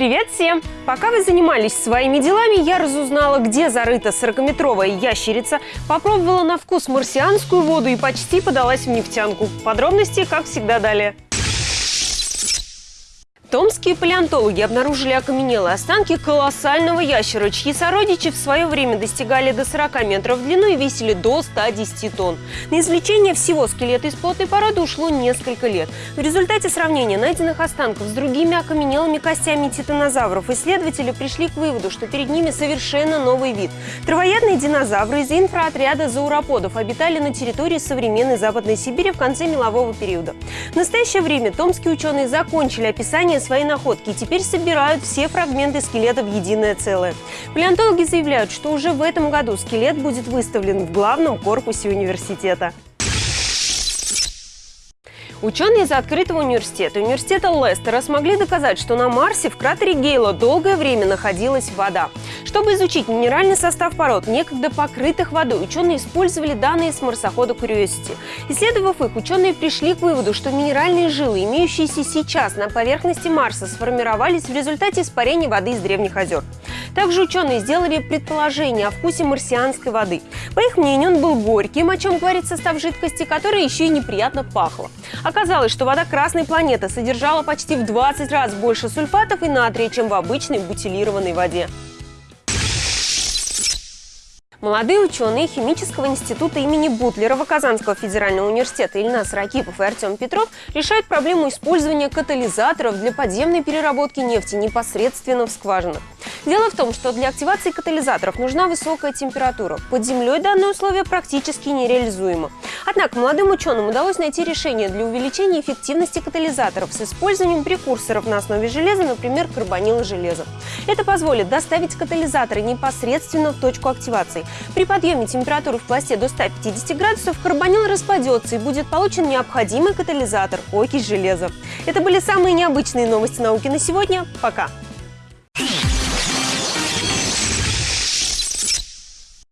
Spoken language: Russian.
Привет всем! Пока вы занимались своими делами, я разузнала, где зарыта 40-метровая ящерица, попробовала на вкус марсианскую воду и почти подалась в нефтянку. Подробности, как всегда, далее. Томские палеонтологи обнаружили окаменелые останки колоссального ящера, чьи сородичи в свое время достигали до 40 метров в длину и весили до 110 тонн. На извлечение всего скелета из плотной породы ушло несколько лет. В результате сравнения найденных останков с другими окаменелыми костями титанозавров исследователи пришли к выводу, что перед ними совершенно новый вид. Травоядные динозавры из инфроотряда зауроподов обитали на территории современной Западной Сибири в конце мелового периода. В настоящее время томские ученые закончили описание свои находки и теперь собирают все фрагменты скелета в единое целое. Палеонтологи заявляют, что уже в этом году скелет будет выставлен в главном корпусе университета. Ученые из открытого университета, университета Лестера, смогли доказать, что на Марсе в кратере Гейла долгое время находилась вода. Чтобы изучить минеральный состав пород, некогда покрытых водой, ученые использовали данные с марсохода Curiosity. Исследовав их, ученые пришли к выводу, что минеральные жилы, имеющиеся сейчас на поверхности Марса, сформировались в результате испарения воды из древних озер. Также ученые сделали предположение о вкусе марсианской воды. По их мнению, он был горьким, о чем говорит состав жидкости, которая еще и неприятно пахла. Оказалось, что вода Красной планеты содержала почти в 20 раз больше сульфатов и натрия, чем в обычной бутилированной воде. Молодые ученые Химического института имени Бутлерова Казанского федерального университета Ильнас Ракипов и Артем Петров решают проблему использования катализаторов для подземной переработки нефти непосредственно в скважинах. Дело в том, что для активации катализаторов нужна высокая температура. Под землей данное условие практически нереализуемо. Однако молодым ученым удалось найти решение для увеличения эффективности катализаторов с использованием прекурсоров на основе железа, например, карбонила железа. Это позволит доставить катализаторы непосредственно в точку активации. При подъеме температуры в пласте до 150 градусов карбонил распадется и будет получен необходимый катализатор – окись железа. Это были самые необычные новости науки на сегодня. Пока!